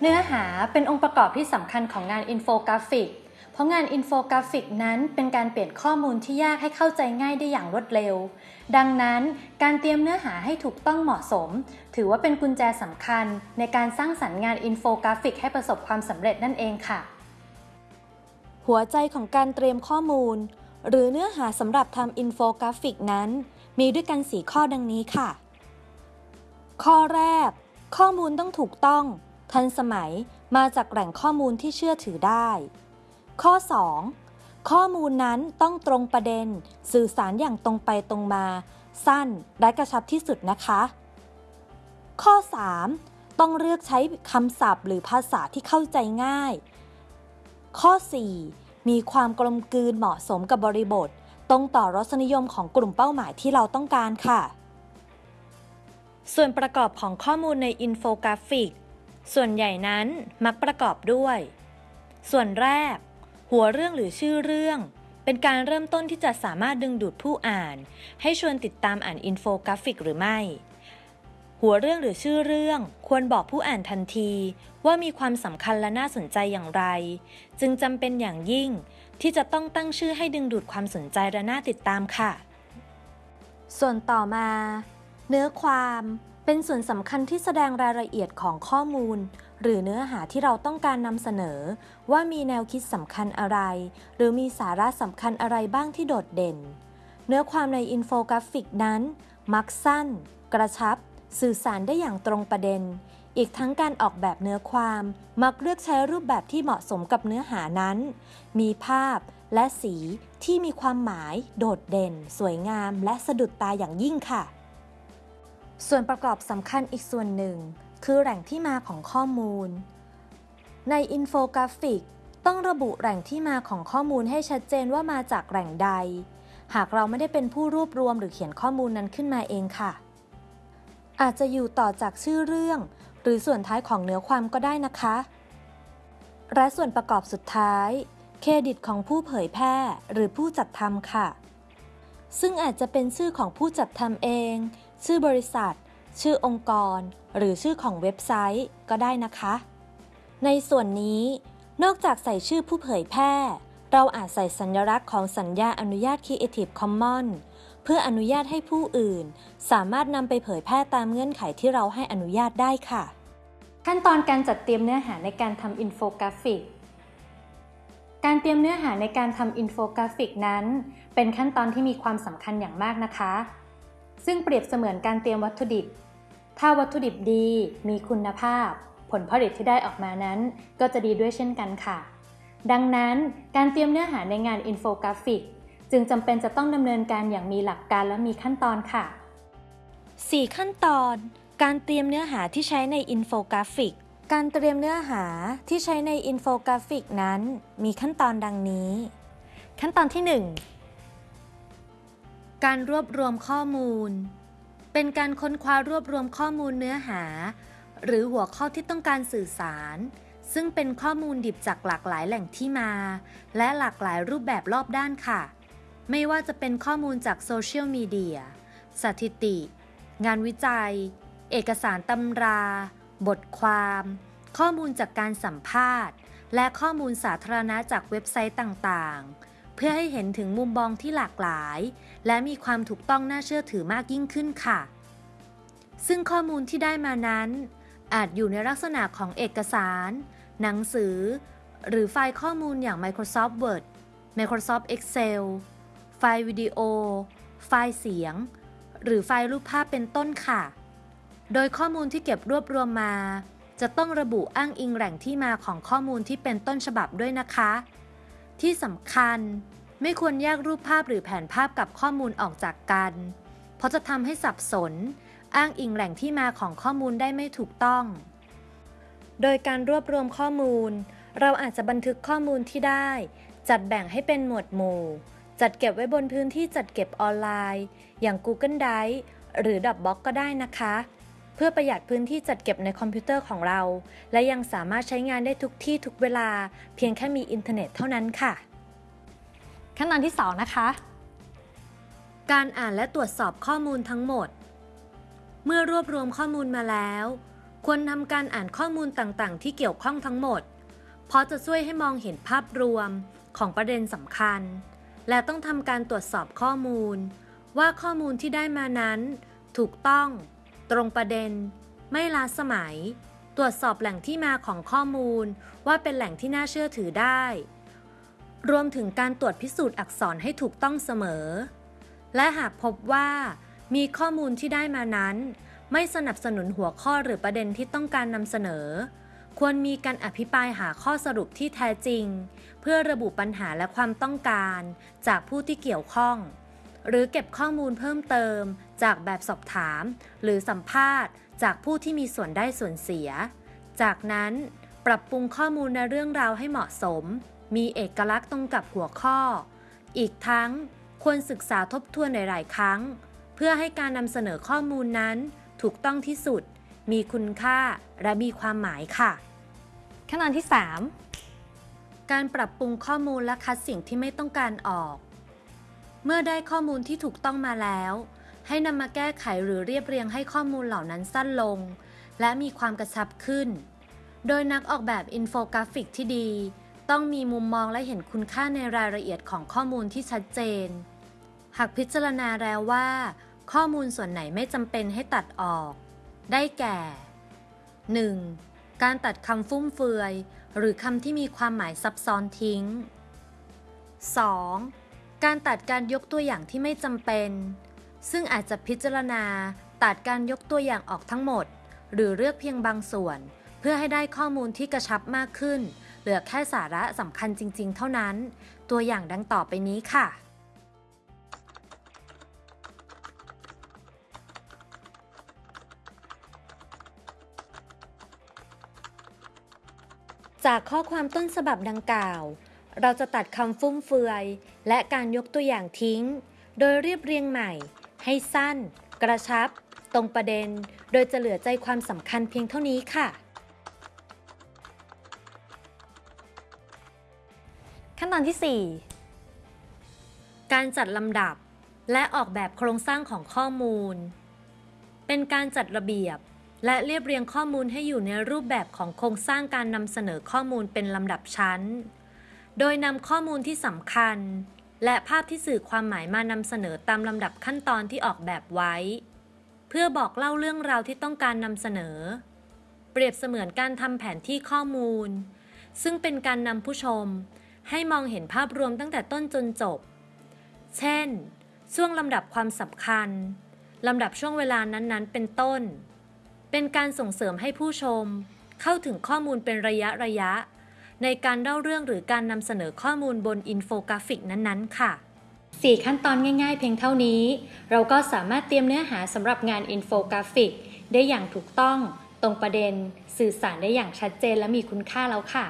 เนื้อหาเป็นองค์ประกอบที่สำคัญของงานอินโฟกราฟิก เพราะงานอินโฟกราฟิกนั้นเป็นการเปลี่ยนข้อมูลที่ยากให้เข้าใจง่ายได้อย่างรวดเร็ว ดังนั้นการเตรียมเนื้อหาให้ถูกต้องเหมาะสม ถือว่าเป็นกุญแจสำคัญ ในการสร้างสรรค์งานอินโฟกราฟิกให้ประสบความสำเร็จนั่นเองค่ะ หัวใจของการเตรียมข้อมูล หรือเนื้อหาสำหรับทำอินโฟกราฟิกนั้น มีด้วยกัน 4 ข้อดังนี้ค่ะ ข้อแรก ข้อมูลต้องถูกต้อง ทันสมัยมาจากแหล่งข้อมูลที่เชื่อถือได้ ข้อ 2 ข้อมูลนั้นต้องตรงประเด็น สื่อสารอย่างตรงไปตรงมา สั้นและกระชับที่สุดนะคะ ข้อ 3 ต้องเลือกใช้คำศัพท์หรือภาษาที่เข้าใจง่าย ข้อ 4 มีความกลมกลืนเหมาะสมกับบริบท ตรงต่อรสนิยมของกลุ่มเป้าหมายที่เราต้องการค่ะ ส่วนประกอบของข้อมูลในอินโฟกราฟิก ส่วนใหญ่นั้นมักประกอบด้วย ส่วนแรก หัวเรื่องหรือชื่อเรื่อง เป็นการเริ่มต้นที่จะสามารถดึงดูดผู้อ่าน ให้ชวนติดตามอ่านอินโฟกราฟิกหรือไม่ หัวเรื่องหรือชื่อเรื่องควรบอกผู้อ่านทันที ว่ามีความสำคัญและน่าสนใจอย่างไร จึงจำเป็นอย่างยิ่ง ที่จะต้องตั้งชื่อให้ดึงดูดความสนใจและน่าติดตามค่ะ ส่วนต่อมา เนื้อความ เป็นส่วนสำคัญที่แสดงรายละเอียดของข้อมูล หรือเนื้อหาที่เราต้องการนำเสนอ ว่ามีแนวคิดสำคัญอะไร หรือมีสาระสำคัญอะไรบ้างที่โดดเด่น เนื้อความในอินโฟกราฟิกนั้น มักสั้น กระชับ สื่อสารได้อย่างตรงประเด็น อีกทั้งการออกแบบเนื้อความ มักเลือกใช้รูปแบบที่เหมาะสมกับเนื้อหานั้น มีภาพและสีที่มีความหมาย โดดเด่น สวยงาม และสะดุดตาอย่างยิ่งค่ะ ส่วนประกอบสำคัญอีกส่วนหนึ่ง คือแหล่งที่มาของข้อมูล ในอินโฟกราฟิก ต้องระบุแหล่งที่มาของข้อมูลให้ชัดเจนว่ามาจากแหล่งใด หากเราไม่ได้เป็นผู้รวบรวมหรือเขียนข้อมูลนั้นขึ้นมาเองค่ะ อาจจะอยู่ต่อจากชื่อเรื่อง หรือส่วนท้ายของเนื้อความก็ได้นะคะ และส่วนประกอบสุดท้าย เครดิตของผู้เผยแพร่หรือผู้จัดทำค่ะ ซึ่งอาจจะเป็นชื่อของผู้จัดทำเอง ชื่อบริษัท ชื่อองค์กร หรือชื่อของเว็บไซต์ก็ได้นะคะ ในส่วนนี้ นอกจากใส่ชื่อผู้เผยแพร่ เราอาจใส่สัญลักษณ์ของสัญญาอนุญาต Creative Commons เพื่ออนุญาตให้ผู้อื่น สามารถนำไปเผยแพร่ตามเงื่อนไขที่เราให้อนุญาตได้ค่ะ ขั้นตอนการจัดเตรียมเนื้อหาในการทำอินโฟกราฟิกการเตรียมเนื้อหาในการทำอินโฟกราฟิกนั้น เป็นขั้นตอนที่มีความสำคัญอย่างมากนะคะ ซึ่งเปรียบเสมือนการเตรียมวัตถุดิบ ถ้าวัตถุดิบดีมีคุณภาพ ผลผลิตที่ได้ออกมานั้น ก็จะดีด้วยเช่นกันค่ะ ดังนั้นการเตรียมเนื้อหาในงานอินโฟกราฟิก จึงจำเป็นจะต้องดำเนินการอย่างมีหลักการและมีขั้นตอนค่ะ 4 ขั้นตอน การเตรียมเนื้อหาที่ใช้ในอินโฟกราฟิก การเตรียมเนื้อหาที่ใช้ในอินโฟกราฟิกนั้น มีขั้นตอนดังนี้ ขั้นตอนที่ 1 การรวบรวมข้อมูล เป็นการค้นคว้ารวบรวมข้อมูลเนื้อหา หรือหัวข้อที่ต้องการสื่อสาร ซึ่งเป็นข้อมูลดิบจากหลากหลายแหล่งที่มา และหลากหลายรูปแบบรอบด้านค่ะ ไม่ว่าจะเป็นข้อมูลจากโซเชียลมีเดีย สถิติ งานวิจัย เอกสารตำรา บทความ ข้อมูลจากการสัมภาษณ์ และข้อมูลสาธารณะจากเว็บไซต์ต่างๆ เพื่อให้เห็นถึงมุมมองที่หลากหลาย และมีความถูกต้องน่าเชื่อถือมากยิ่งขึ้นค่ะ ซึ่งข้อมูลที่ได้มานั้น อาจอยู่ในลักษณะของเอกสาร หนังสือ หรือไฟล์ข้อมูลอย่าง Microsoft Word Microsoft Excel ไฟล์วิดีโอ ไฟล์เสียง หรือไฟล์รูปภาพเป็นต้นค่ะ โดยข้อมูลที่เก็บรวบรวมมา จะต้องระบุอ้างอิงแหล่งที่มาของข้อมูลที่เป็นต้นฉบับด้วยนะคะ ที่สำคัญ ไม่ควรแยกรูปภาพหรือแผนภาพกับข้อมูลออกจากกัน เพราะจะทำให้สับสน อ้างอิงแหล่งที่มาของข้อมูลได้ไม่ถูกต้อง โดยการรวบรวมข้อมูล เราอาจจะบันทึกข้อมูลที่ได้ จัดแบ่งให้เป็นหมวดหมู่ จัดเก็บไว้บนพื้นที่จัดเก็บออนไลน์ อย่าง Google Drive หรือ Dropbox ก็ได้นะคะ เพื่อประหยัดพื้นที่จัดเก็บในคอมพิวเตอร์ของเรา และยังสามารถใช้งานได้ทุกที่ทุกเวลา เพียงแค่มีอินเทอร์เน็ตเท่านั้นค่ะ ขั้นตอนที่ 2 นะคะ การอ่านและตรวจสอบข้อมูลทั้งหมด เมื่อรวบรวมข้อมูลมาแล้ว ควรทำการอ่านข้อมูลต่างๆ ที่เกี่ยวข้องทั้งหมด เพราะจะช่วยให้มองเห็นภาพรวมของประเด็นสำคัญ และต้องทำการตรวจสอบข้อมูล ว่าข้อมูลที่ได้มานั้น ถูกต้อง ตรงประเด็น ไม่ล้าสมัย ตรวจสอบแหล่งที่มาของข้อมูลว่าเป็นแหล่งที่น่าเชื่อถือได้ รวมถึงการตรวจพิสูจน์อักษรให้ถูกต้องเสมอ และหากพบว่ามีข้อมูลที่ได้มานั้น ไม่สนับสนุนหัวข้อหรือประเด็นที่ต้องการนำเสนอ ควรมีการอภิปรายหาข้อสรุปที่แท้จริง เพื่อระบุปัญหาและความต้องการ จากผู้ที่เกี่ยวข้อง หรือเก็บข้อมูลเพิ่มเติม จากแบบสอบถาม หรือสัมภาษณ์ จากผู้ที่มีส่วนได้ส่วนเสีย จากนั้นปรับปรุงข้อมูลในเรื่องราวให้เหมาะสม มีเอกลักษณ์ตรงกับหัวข้อ อีกทั้งควรศึกษาทบทวนหลาย ๆ ครั้ง เพื่อให้การนำเสนอข้อมูลนั้น ถูกต้องที่สุด มีคุณค่าและมีความหมายค่ะ ขั้นตอนที่การปรับปรุงข้อมูลและคัดสิ่งที่ไม่ต้องการออก เมื่อได้ข้อมูลที่ถูกต้องมาแล้ว ให้นำมาแก้ไขหรือเรียบเรียงให้ข้อมูลเหล่านั้นสั้นลง และมีความกระชับขึ้น โดยนักออกแบบอินโฟกราฟิกที่ดี ต้องมีมุมมองและเห็นคุณค่าในรายละเอียดของข้อมูลที่ชัดเจน หากพิจารณาแล้วว่า ข้อมูลส่วนไหนไม่จำเป็นให้ตัดออก ได้แก่ 1. การตัดคำฟุ่มเฟือย หรือคำที่มีความหมายซับซ้อนทิ้ง 2. การตัดการยกตัวอย่างที่ไม่จำเป็น ซึ่งอาจจะพิจารณาตัดการยกตัวอย่างออกทั้งหมด หรือเลือกเพียงบางส่วน เพื่อให้ได้ข้อมูลที่กระชับมากขึ้น เหลือแค่สาระสำคัญจริง ๆ เท่านั้น ตัวอย่างดังต่อไปนี้ค่ะ จากข้อความต้นฉบับดังกล่าว เราจะตัดคำฟุ่มเฟือย และการยกตัวอย่างทิ้ง โดยเรียบเรียงใหม่ ให้สั้น กระชับ ตรงประเด็น โดยจะเหลือใจความสำคัญเพียงเท่านี้ค่ะ ขั้นตอนที่การจัดลำดับและออกแบบโครงสร้างของข้อมูล เป็นการจัดระเบียบ และเรียบเรียงข้อมูลให้อยู่ในรูปแบบของโครงสร้างการนำเสนอข้อมูลเป็นลำดับชั้น โดยนำข้อมูลที่สำคัญ และภาพที่สื่อความหมายมานำเสนอตามลำดับขั้นตอนที่ออกแบบไว้ เพื่อบอกเล่าเรื่องราวที่ต้องการนำเสนอ เปรียบเสมือนการทำแผนที่ข้อมูล ซึ่งเป็นการนำผู้ชม ให้มองเห็นภาพรวมตั้งแต่ต้นจนจบ เช่น ช่วงลำดับความสำคัญลำดับช่วงเวลานั้นๆ เป็นต้น เป็นการส่งเสริมให้ผู้ชม เข้าถึงข้อมูลเป็นระยะระยะ ในการเล่าเรื่องหรือการนำเสนอข้อมูลบนอินโฟกราฟิกนั้นๆ ค่ะ 4 ขั้นตอนง่ายๆ เพียงเท่านี้ เราก็สามารถเตรียมเนื้อหาสำหรับงานอินโฟกราฟิก ได้อย่างถูกต้อง ตรงประเด็น สื่อสารได้อย่างชัดเจนและมีคุณค่าแล้วค่ะ